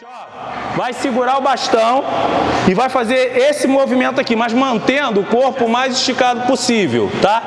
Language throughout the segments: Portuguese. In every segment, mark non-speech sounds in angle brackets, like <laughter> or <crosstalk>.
seguinte, ó, vai segurar o bastão e vai fazer esse movimento aqui, mas mantendo o corpo o mais esticado possível, tá?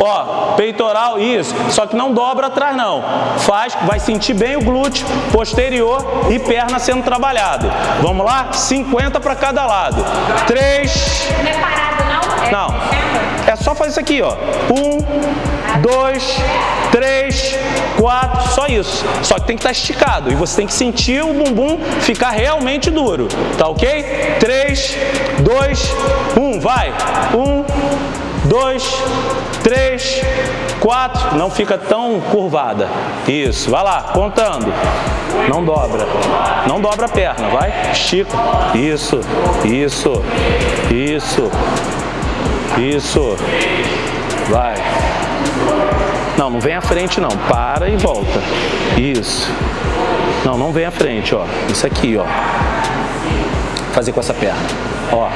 Ó, peitoral, isso, só que não dobra atrás não. Faz, vai sentir bem o glúteo posterior e perna sendo trabalhado. Vamos lá? 50 para cada lado. 3... Não é parado não? É Não. É só fazer isso aqui, ó. Um, dois, três, quatro, só isso. Só que tem que estar esticado e você tem que sentir o bumbum ficar realmente duro, tá ok? Três, dois, um, vai. Um, dois, três, quatro. Não fica tão curvada. Isso, vai lá, contando. Não dobra. Não dobra a perna, vai. Estica. Isso, isso, isso. Isso. Vai. Não, não vem à frente não. Para e volta. Isso. Não, não vem à frente, ó. Isso aqui, ó. Fazer com essa perna. Ó.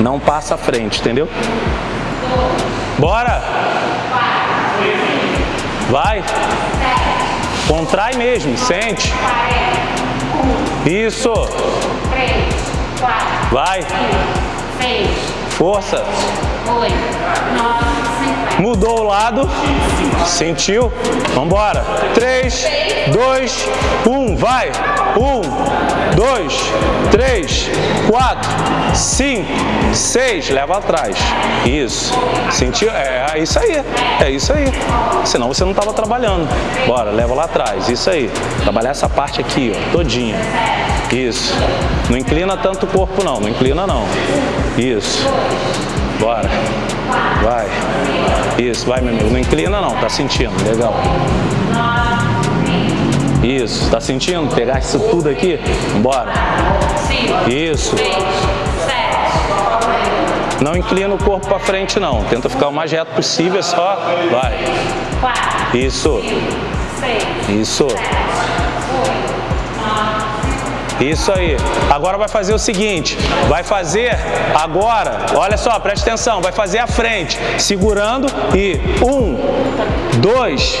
Não passa à frente, entendeu? Bora! Vai! Contrai mesmo, sente. Isso. Vai. Força. Cinquenta. Mudou o lado. Sentiu? Vambora. 3, 2, 1. Vai. 1, 2, 3, 4, 5, 6. Leva atrás. Isso. Sentiu? É, é isso aí. É isso aí. Senão você não estava trabalhando. Bora, leva lá atrás. Isso aí. Trabalhar essa parte aqui, ó, todinha. Isso. Não inclina tanto o corpo não. Não inclina não. Isso. Bora. Vai. Isso, vai, meu amigo. Não inclina não, tá sentindo. Legal. Isso, tá sentindo? Pegar isso tudo aqui? Bora. Isso. Não inclina o corpo para frente não. Tenta ficar o mais reto possível, é só. Vai. Isso. Isso. Isso aí. Agora vai fazer o seguinte, vai fazer agora, olha só, preste atenção, vai fazer a frente, segurando e um, dois,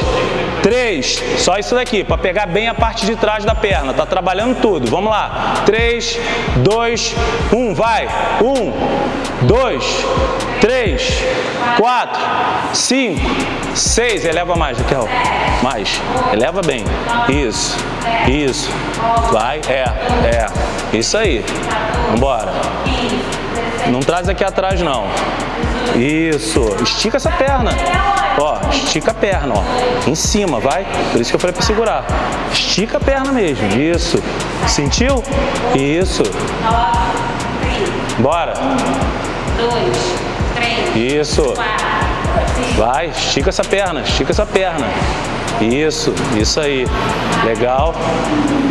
três, só isso daqui, para pegar bem a parte de trás da perna, tá trabalhando tudo, vamos lá, três, dois, um, vai, um, dois, três, quatro, cinco, seis, eleva mais, Raquel, mais, eleva bem, isso, isso, vai, é, é, isso aí, vambora, não traz aqui atrás não, isso, estica essa perna, ó, estica a perna, ó, em cima, vai, por isso que eu falei para segurar, estica a perna mesmo, isso, sentiu? Isso, bora, dois, três, isso, vai, estica essa perna, estica essa perna, isso, isso aí, legal,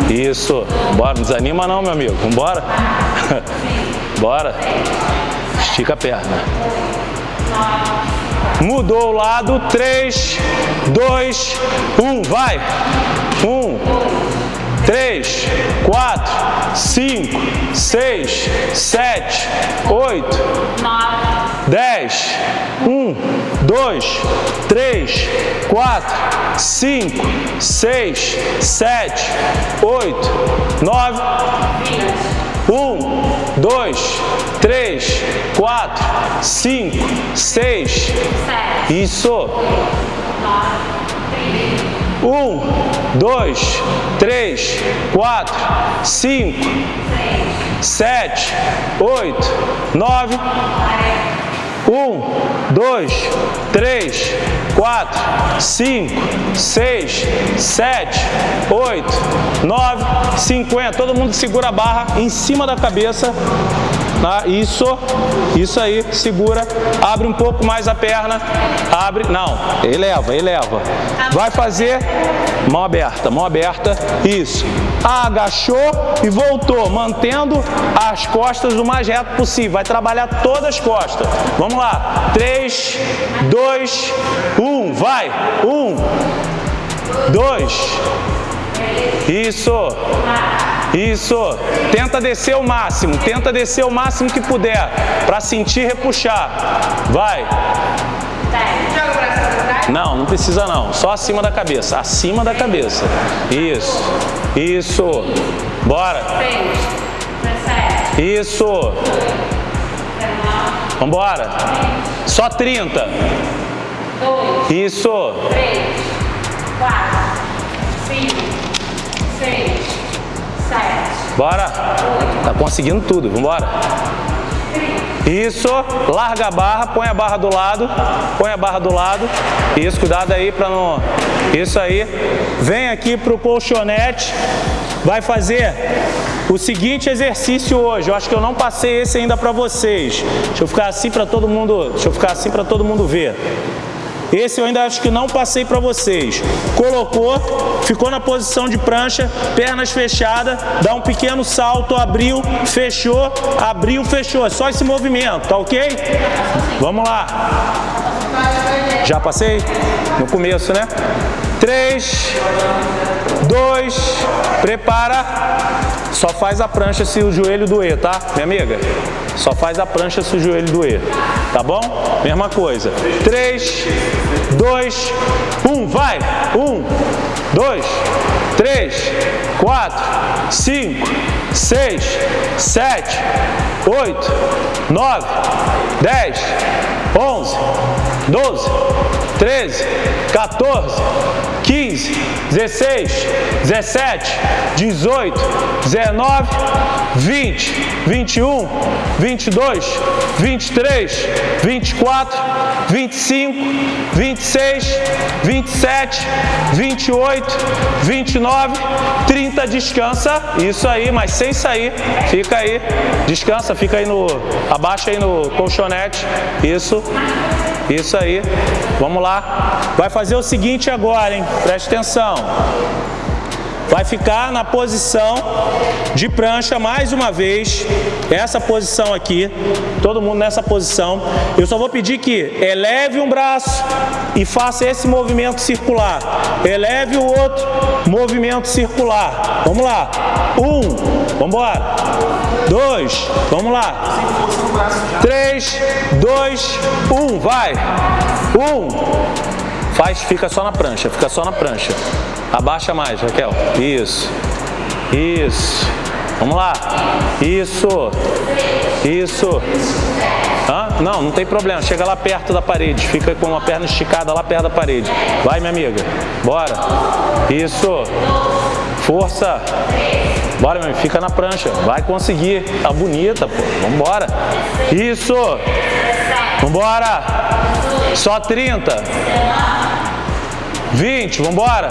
isso, bora, não desanima não, meu amigo, vambora, <laughs> bora, estica a perna, mudou o lado, 3, 2, 1, vai, 1, 3, 4, 5, 6, 7, 8, nove, 10, 1, 2, 3, 4, 5, 6, 7, 8, 9, 1, 2, 3, 4, 5, 6, sete, isso. Um, dois, três, quatro, cinco, sete, oito, nove. Um, dois, três, quatro, cinco, seis, sete, oito, nove, cinquenta. Todo mundo segura a barra em cima da cabeça. Tá? Isso, isso aí, segura, abre um pouco mais a perna, abre, não, eleva, eleva. Vai fazer mão aberta, mão aberta, isso. Agachou e voltou, mantendo as costas o mais reto possível. Vai trabalhar todas as costas. Vamos lá, 3, 2, 1, vai, 1, 2, isso. Isso. Tenta descer o máximo. Tenta descer o máximo que puder. Para sentir repuxar. Vai. Não, não precisa não. Só acima da cabeça. Acima da cabeça. Isso. Isso. Bora. 6, 17, Isso. 19, Vambora. Só 30. 2, Isso. 3, 4, 5, 6, 7, Bora. Tá conseguindo tudo. Vambora. Isso. Larga a barra, põe a barra do lado. Põe a barra do lado. Isso, cuidado aí para não... Isso aí. Vem aqui pro colchonete. Vai fazer o seguinte exercício hoje. Eu acho que eu não passei esse ainda para vocês. Deixa eu ficar assim para todo mundo... Deixa eu ficar assim para todo mundo ver. Esse eu ainda acho que não passei para vocês. Colocou, ficou na posição de prancha, pernas fechadas, dá um pequeno salto, abriu, fechou, abriu, fechou. É só esse movimento, tá ok? Vamos lá. Já passei? No começo, né? 3, 2, prepara. Só faz a prancha se o joelho doer, tá, minha amiga? Só faz a prancha se o joelho doer, tá bom? Mesma coisa. 3, 2, 1, vai! 1, 2, 3, 4, 5, 6, 7, 8, 9, 10, 11, 12, 13, 14, 15, 16, 17, 18, 19, 20, 21, 22, 23, 24, 25, 26, 27, 28, 29, 30, descansa. Isso aí, mas sem sair. Fica aí. Descansa, fica aí no. Abaixa aí no colchonete. Isso. Isso aí. Vamos lá. Vai fazer o seguinte agora, hein? Preste atenção. Vai ficar na posição de prancha mais uma vez. Essa posição aqui. Todo mundo nessa posição. Eu só vou pedir que eleve um braço e faça esse movimento circular. Eleve o outro, movimento circular. Vamos lá. Um, vamos embora. Dois, vamos lá. Três, dois, um, vai. Um. Faz, fica só na prancha, fica só na prancha. Abaixa mais, Raquel. Isso. Isso. Vamos lá. Isso. Isso. Hã? Não, não tem problema. Chega lá perto da parede. Fica com uma perna esticada lá perto da parede. Vai, minha amiga. Bora. Isso. Força. Bora, meu. Fica na prancha. Vai conseguir. Tá bonita, pô. Vambora. Isso. Vambora. Só 30. 20. Vambora.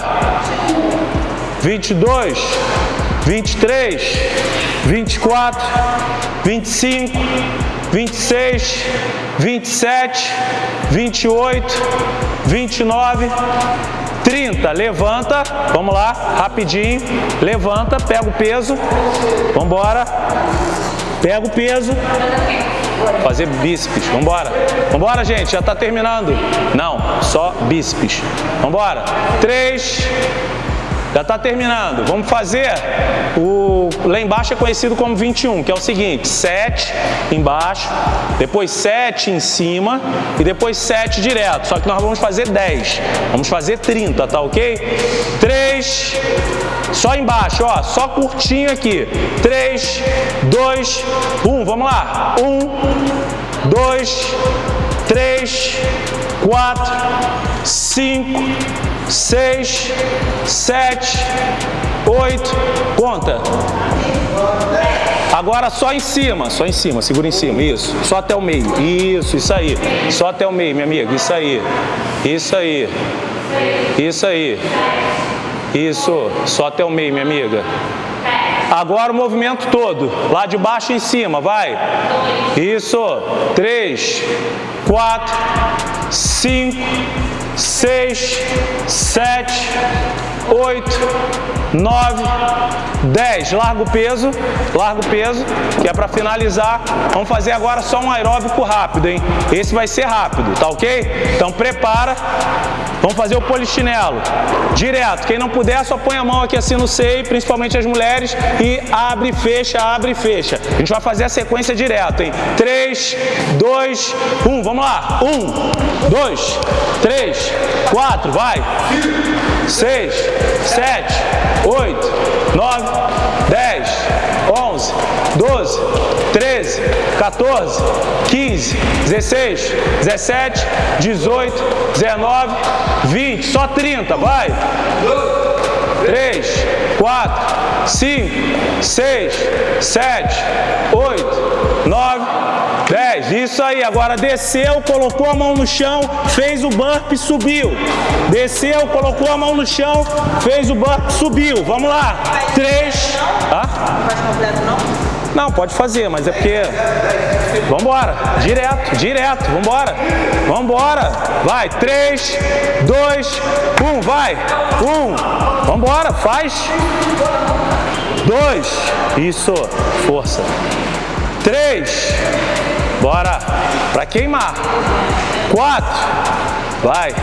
22. 23. 24. 25. 26. 27. 28. 29. 30, levanta, vamos lá, rapidinho, levanta, pega o peso, vamos embora, pega o peso, fazer bíceps, vamos embora gente, já está terminando, não, só bíceps, embora, 3, já está terminando. Vamos fazer o lá embaixo é conhecido como 21, que é o seguinte: 7 embaixo, depois 7 em cima e depois 7 direto. Só que nós vamos fazer 10. Vamos fazer 30, tá OK? 3 só embaixo, ó, só curtinho aqui. 3 2 1. Vamos lá. 1 2 3 4 5 6, 7, 8, conta. Agora só em cima, só em cima, segura em cima, isso. Só até o meio, isso, isso aí. Só até o meio, minha amiga, isso aí. Isso aí. Isso aí. Isso, só até o meio, minha amiga. Agora o movimento todo, lá de baixo em cima, vai. Isso, 3, 4, 5, 6, 7, oito, nove, dez. Larga o peso, larga o peso, que é para finalizar. Vamos fazer agora só um aeróbico rápido, hein? Esse vai ser rápido, tá ok? Então prepara. Vamos fazer o polichinelo. Direto. Quem não puder, só põe a mão aqui assim no seio, principalmente as mulheres, e abre, fecha, abre e fecha. A gente vai fazer a sequência direto, hein? 3, 2, 1. Vamos lá. 1, 2, 3, 4, vai. 6, 7, 8, 9, 10, 11, 12, 13, 14, 15, 16, 17, 18, 19, 20. Só 30, vai. 3, 4, 5, 6, 7, 8, 9, 10. Isso aí. Agora desceu, colocou a mão no chão, fez o burp, subiu. Desceu, colocou a mão no chão, fez o burp, subiu. Vamos lá. 3. Ah? Não faz completo não? Não, pode fazer, mas é porque... Vambora, direto, direto, vambora, vambora. Vai, 3, 2, 1, vai. 1, vambora, faz. 2, isso, força. 3, bora, pra queimar. 4, vai.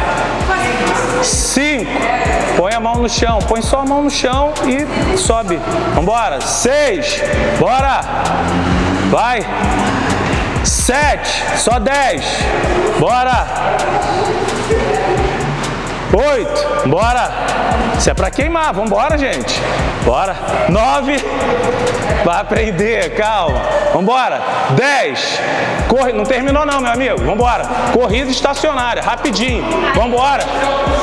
5, põe a mão no chão, põe só a mão no chão e sobe. Vambora. 6, bora. Vai. 7, só 10. Bora. 8, bora. Isso é pra queimar, vambora, gente. Bora. 9, vai aprender, calma. Vambora. 10, corre, não terminou não, meu amigo. Vambora. Corrida estacionária, rapidinho. Vambora.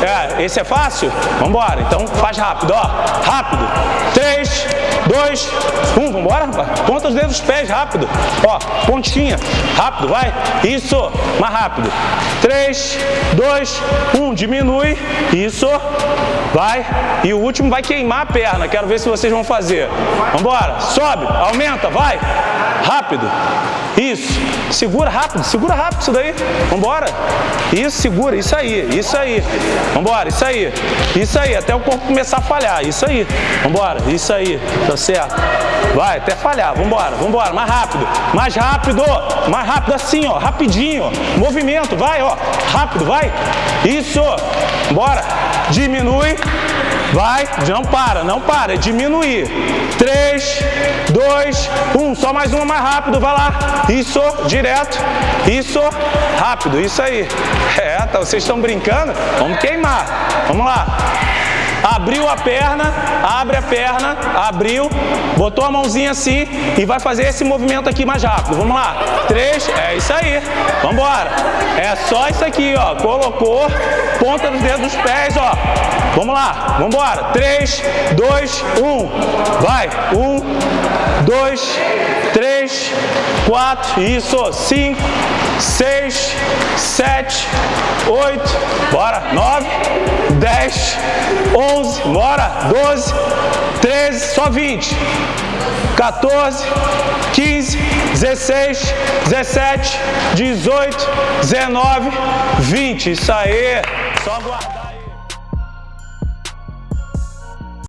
É, esse é fácil? Vambora. Então faz rápido, ó. Rápido. 3, 2, 1. Vambora, rapaz. Ponta os dedos dos pés, rápido. Ó, pontinha. Rápido, vai. Isso. Mais rápido. 3, 2, 1. Diminui. Isso. Vai. E o último vai queimar a perna. Quero ver se vocês vão fazer. Vambora. Sobe. Aumenta. Vai. Rápido. Isso. Segura rápido. Segura rápido isso daí. Vambora. Isso, segura. Isso aí. Isso aí. Vambora. Isso aí. Isso aí. Até o corpo começar a falhar. Isso aí. Vambora. Isso aí. Tá certo. Vai, até falhar. Vambora. Vambora. Mais rápido. Mais rápido. Mais rápido assim, ó. Rapidinho. Movimento. Vai, ó. Rápido. Vai. Isso. Bora. Diminui. Vai, não para, não para, é diminuir. 3, 2, 1, só mais uma mais rápido, vai lá. Isso, direto. Isso, rápido, isso aí. <laughs> É, tá, vocês estão brincando? Vamos queimar. Vamos lá. Abriu a perna, abre a perna, abriu, botou a mãozinha assim e vai fazer esse movimento aqui mais rápido. Vamos lá. Três, é isso aí. Vamos embora. É só isso aqui, ó. Colocou, ponta dos dedos dos pés, ó. Vamos lá, vamos embora. Três, dois, um. Vai. Um, dois, três, quatro. Isso. Cinco, seis, sete, oito. Bora. Nove, dez, onze. Bora. Doze, treze. Só vinte. 14, 15, 16, 17, 18, 19, 20. Isso aí. Só aguardar.